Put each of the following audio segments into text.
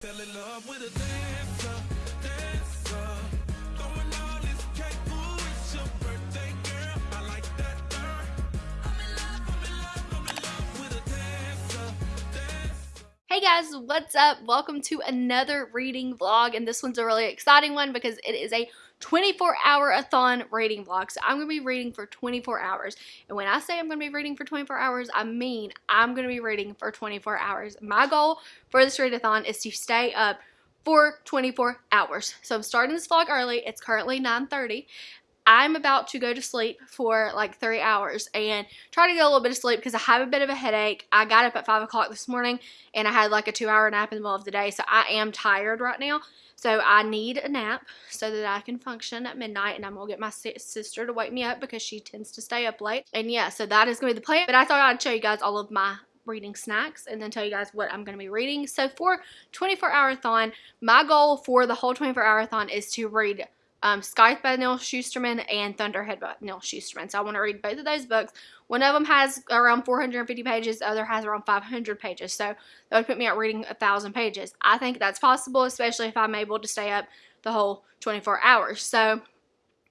Fell in love with a dancer, dancer. Throwing all this cake, ooh, it's your birthday, girl. I like that. I'm in love, I'm in love, I'm in love with a dancer, dancer. Hey guys, what's up? Welcome to another reading vlog, and this one's a really exciting one because it is a 24 hour a thon reading vlog. So I'm going to be reading for 24 hours. And when I say I'm going to be reading for 24 hours, I mean I'm going to be reading for 24 hours. My goal for this readathon is to stay up for 24 hours. So I'm starting this vlog early. It's currently 9.30. I'm about to go to sleep for like three hours and try to get a little bit of sleep because I have a bit of a headache. I got up at 5 o'clock this morning and I had like a two hour nap in the middle of the day. So I am tired right now. So I need a nap so that I can function at midnight and I'm going to get my sister to wake me up because she tends to stay up late. And yeah, so that is going to be the plan. But I thought I'd show you guys all of my reading snacks and then tell you guys what I'm going to be reading. So for 24 hour thon, my goal for the whole 24 hour thon is to read um, Scythe by Neal Shusterman and Thunderhead by Neal Shusterman. So I want to read both of those books. One of them has around 450 pages, the other has around 500 pages. So that would put me at reading a thousand pages. I think that's possible, especially if I'm able to stay up the whole 24 hours. So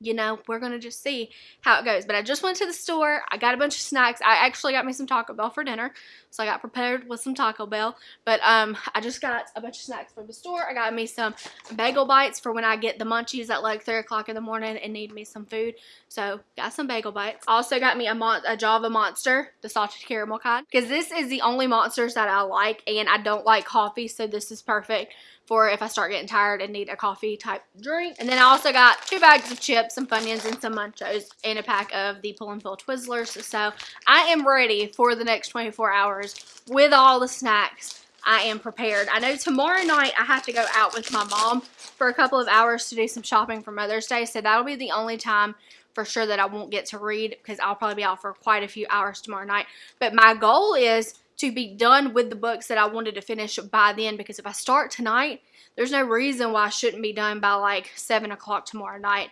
you know, we're going to just see how it goes. But I just went to the store. I got a bunch of snacks. I actually got me some Taco Bell for dinner. So I got prepared with some Taco Bell. But um, I just got a bunch of snacks from the store. I got me some bagel bites for when I get the munchies at like 3 o'clock in the morning and need me some food. So got some bagel bites. Also got me a, Mon a Java Monster, the salted caramel kind. Because this is the only monsters that I like. And I don't like coffee. So this is perfect for if I start getting tired and need a coffee type drink. And then I also got two bags of chips, some Funyuns, and some Munchos, and a pack of the Pull and Peel Twizzlers. So I am ready for the next 24 hours with all the snacks. I am prepared. I know tomorrow night I have to go out with my mom for a couple of hours to do some shopping for Mother's Day. So that'll be the only time for sure that I won't get to read because I'll probably be out for quite a few hours tomorrow night. But my goal is to be done with the books that I wanted to finish by then because if I start tonight, there's no reason why I shouldn't be done by like 7 o'clock tomorrow night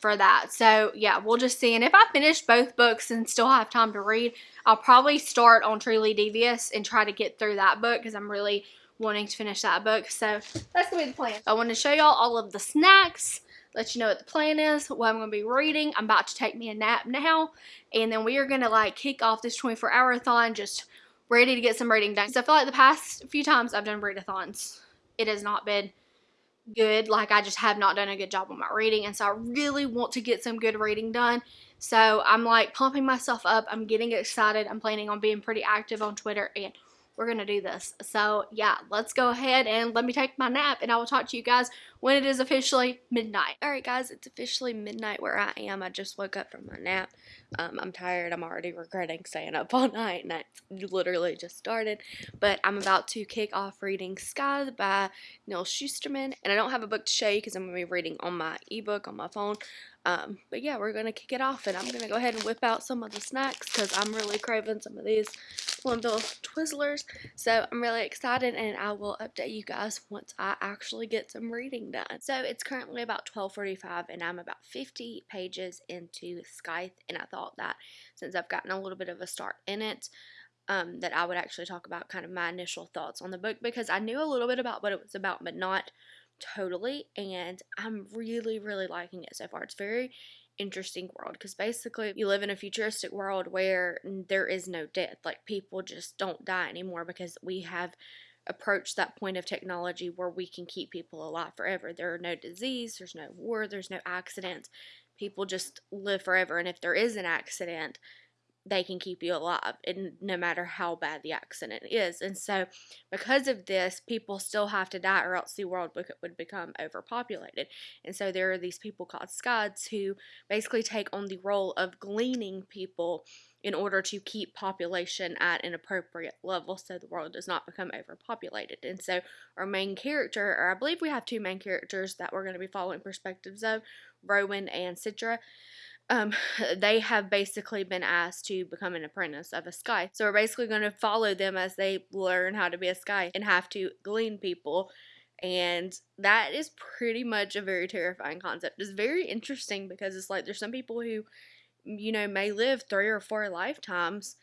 for that. So yeah, we'll just see. And if I finish both books and still have time to read, I'll probably start on Truly Devious and try to get through that book because I'm really wanting to finish that book. So that's to be the plan. I want to show y'all all of the snacks let you know what the plan is, what I'm going to be reading. I'm about to take me a nap now, and then we are going to like kick off this 24 hour thon just ready to get some reading done. So I feel like the past few times I've done readathons, it has not been good. Like I just have not done a good job on my reading. And so I really want to get some good reading done. So I'm like pumping myself up. I'm getting excited. I'm planning on being pretty active on Twitter and we're going to do this. So yeah, let's go ahead and let me take my nap and I will talk to you guys when it is officially midnight. Alright guys, it's officially midnight where I am. I just woke up from my nap. Um, I'm tired. I'm already regretting staying up all night and it's literally just started. But I'm about to kick off reading Scythe by Neal Shusterman. And I don't have a book to show you because I'm going to be reading on my ebook on my phone. Um, but yeah, we're going to kick it off and I'm going to go ahead and whip out some of the snacks because I'm really craving some of these Pull and Peel Twizzlers. So I'm really excited and I will update you guys once I actually get some reading done. So it's currently about 12.45 and I'm about 50 pages into Scythe and I thought that since I've gotten a little bit of a start in it, um, that I would actually talk about kind of my initial thoughts on the book because I knew a little bit about what it was about but not totally and I'm really really liking it so far. It's very interesting world because basically you live in a futuristic world where there is no death. Like people just don't die anymore because we have approached that point of technology where we can keep people alive forever. There are no disease, there's no war, there's no accidents. People just live forever and if there is an accident, they can keep you alive and no matter how bad the accident is and so because of this people still have to die or else the world would become overpopulated and so there are these people called scythes who basically take on the role of gleaning people in order to keep population at an appropriate level so the world does not become overpopulated. And so our main character, or I believe we have two main characters that we're going to be following perspectives of, Rowan and Citra um, they have basically been asked to become an apprentice of a scythe. So we're basically going to follow them as they learn how to be a scythe and have to glean people. And that is pretty much a very terrifying concept. It's very interesting because it's like there's some people who, you know, may live three or four lifetimes,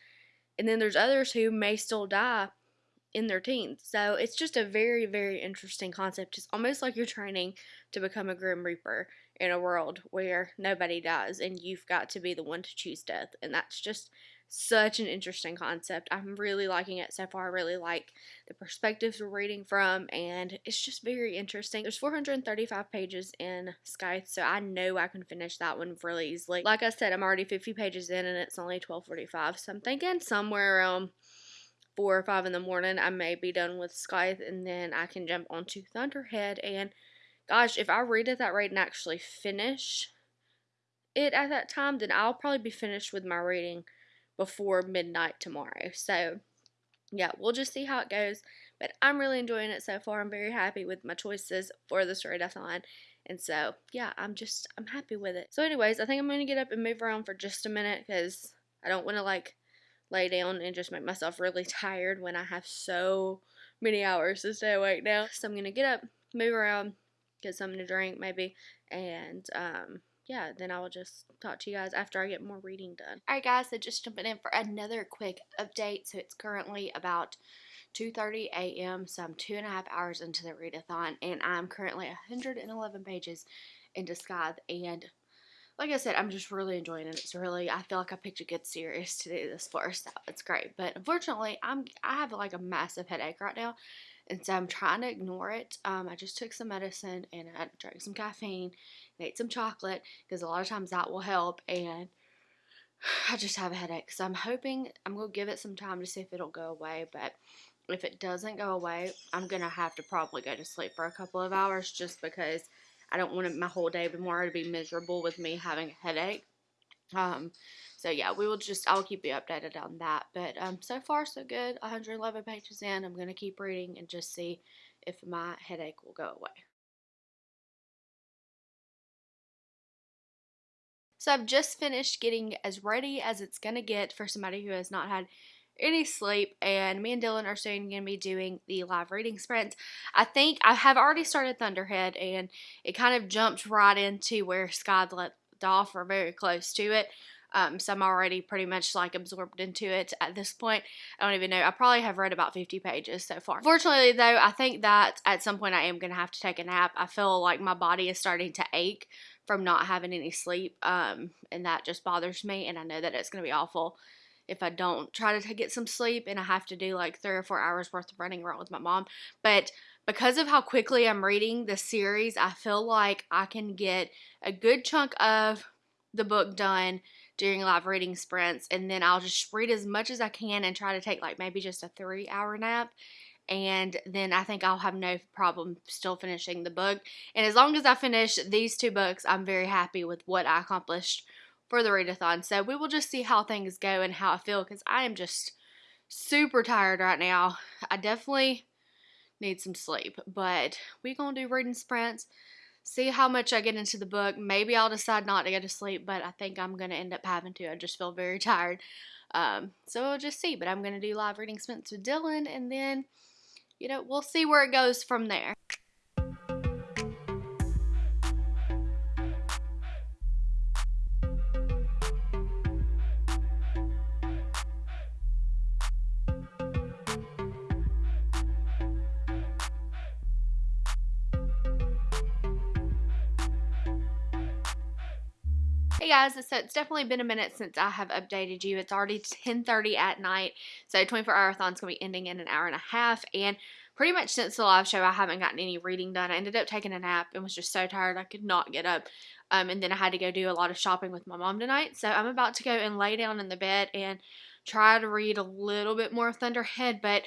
and then there's others who may still die in their teens. So it's just a very, very interesting concept. It's almost like you're training to become a Grim Reaper in a world where nobody dies and you've got to be the one to choose death. And that's just such an interesting concept. I'm really liking it so far. I really like the perspectives we're reading from, and it's just very interesting. There's 435 pages in Scythe, so I know I can finish that one really easily. Like I said, I'm already 50 pages in, and it's only 12:45, so I'm thinking somewhere around four or five in the morning, I may be done with Scythe, and then I can jump onto Thunderhead. And gosh, if I read at that rate and actually finish it at that time, then I'll probably be finished with my reading before midnight tomorrow. So, yeah, we'll just see how it goes. But I'm really enjoying it so far. I'm very happy with my choices for this readathon. And so, yeah, I'm just, I'm happy with it. So, anyways, I think I'm going to get up and move around for just a minute because I don't want to, like, lay down and just make myself really tired when I have so many hours to stay awake now. So, I'm going to get up, move around, get something to drink maybe, and, um, yeah, then I will just talk to you guys after I get more reading done. Alright guys, so just jumping in for another quick update. So it's currently about 2.30 a.m. So I'm two and a half hours into the readathon and I'm currently 111 pages into Scythe and like I said, I'm just really enjoying it. It's really, I feel like I picked a good series to do this for, so it's great. But unfortunately, I'm, I have like a massive headache right now, and so I'm trying to ignore it. Um, I just took some medicine and I drank some caffeine and ate some chocolate because a lot of times that will help. And I just have a headache, so I'm hoping I'm gonna give it some time to see if it'll go away. But if it doesn't go away, I'm gonna have to probably go to sleep for a couple of hours just because I don't want my whole day tomorrow to be miserable with me having a headache. Um, so yeah, we will just, I'll keep you updated on that. But um, so far, so good. 111 pages in. I'm going to keep reading and just see if my headache will go away. So I've just finished getting as ready as it's going to get for somebody who has not had any sleep and me and Dylan are soon going to be doing the live reading sprints. I think I have already started Thunderhead and it kind of jumped right into where Scythe let off or very close to it. Um, so I'm already pretty much like absorbed into it at this point. I don't even know. I probably have read about 50 pages so far. Fortunately, though, I think that at some point I am going to have to take a nap. I feel like my body is starting to ache from not having any sleep, um, and that just bothers me. And I know that it's going to be awful if I don't try to get some sleep and I have to do like three or four hours worth of running around with my mom. But because of how quickly I'm reading the series, I feel like I can get a good chunk of the book done during live reading sprints and then I'll just read as much as I can and try to take like maybe just a three hour nap and then I think I'll have no problem still finishing the book. And as long as I finish these two books, I'm very happy with what I accomplished for the readathon. So we will just see how things go and how I feel because I am just super tired right now. I definitely need some sleep, but we're going to do reading sprints. See how much I get into the book. Maybe I'll decide not to go to sleep, but I think I'm going to end up having to. I just feel very tired. Um, so we'll just see. But I'm going to do live reading sprints with Dylan, and then, you know, we'll see where it goes from there. Hey guys, so it's definitely been a minute since I have updated you. It's already 10:30 at night, so 24 hour thon's gonna be ending in an hour and a half. And pretty much since the live show, I haven't gotten any reading done. I ended up taking a nap and was just so tired I could not get up. Um, and then I had to go do a lot of shopping with my mom tonight. So I'm about to go and lay down in the bed and try to read a little bit more Thunderhead, but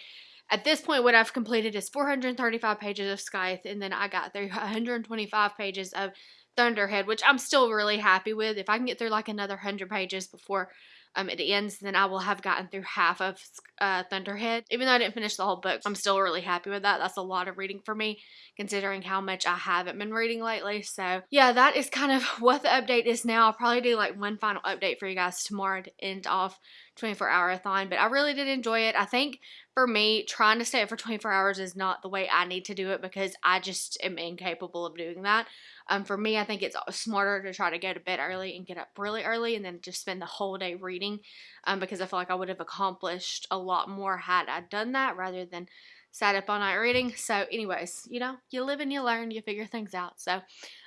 at this point, what I've completed is 435 pages of Scythe, and then I got through 125 pages of Thunderhead, which I'm still really happy with. If I can get through like another 100 pages before um, it ends, then I will have gotten through half of uh, Thunderhead. Even though I didn't finish the whole book, I'm still really happy with that. That's a lot of reading for me, considering how much I haven't been reading lately. So, yeah, that is kind of what the update is now. I'll probably do like one final update for you guys tomorrow to end off 24 hour thon, but I really did enjoy it. I think for me, trying to stay up for 24 hours is not the way I need to do it because I just am incapable of doing that. Um, for me, I think it's smarter to try to go to bed early and get up really early and then just spend the whole day reading um, because I feel like I would have accomplished a lot more had I done that rather than sat up all night reading. So, anyways, you know, you live and you learn, you figure things out. So,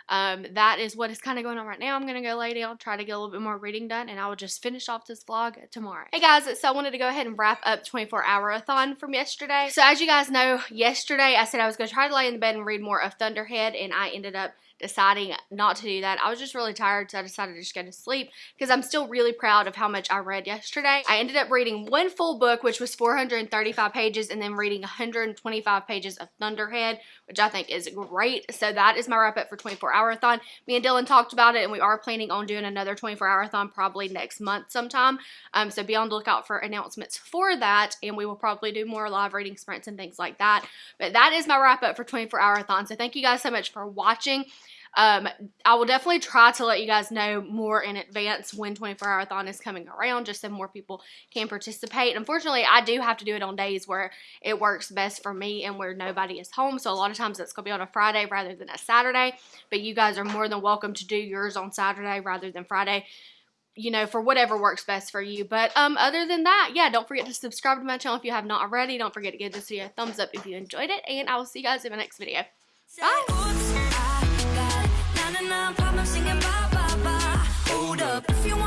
um, that is what is kind of going on right now. I'm going to go lay down, try to get a little bit more reading done, and I will just finish off this vlog tomorrow. Hey guys, so I wanted to go ahead and wrap up 24 hour a thon from yesterday. So as you guys know, yesterday I said I was going to try to lay in the bed and read more of Thunderhead, and I ended up deciding not to do that. I was just really tired, so I decided to just go to sleep because I'm still really proud of how much I read yesterday. I ended up reading one full book, which was 435 pages, and then reading 125 pages of Thunderhead, which I think is great. So that is my wrap up for 24 hour-a-thon. Me and Dylan talked about it, and we are planning on doing another 24 hour-a-thon probably next month sometime. Um, so be on the lookout for announcements for that, and we will probably do more live reading sprints and things like that. But that is my wrap up for 24 hour-a-thon. So thank you guys so much for watching. Um, I will definitely try to let you guys know more in advance when 24 Hour Thon is coming around just so more people can participate. Unfortunately, I do have to do it on days where it works best for me and where nobody is home. So a lot of times it's going to be on a Friday rather than a Saturday. But you guys are more than welcome to do yours on Saturday rather than Friday you know, for whatever works best for you. But um, other than that, yeah, don't forget to subscribe to my channel if you have not already. Don't forget to give this video a thumbs up if you enjoyed it. And I will see you guys in my next video. Bye! now, problem singing ba ba ba. Hold up, if you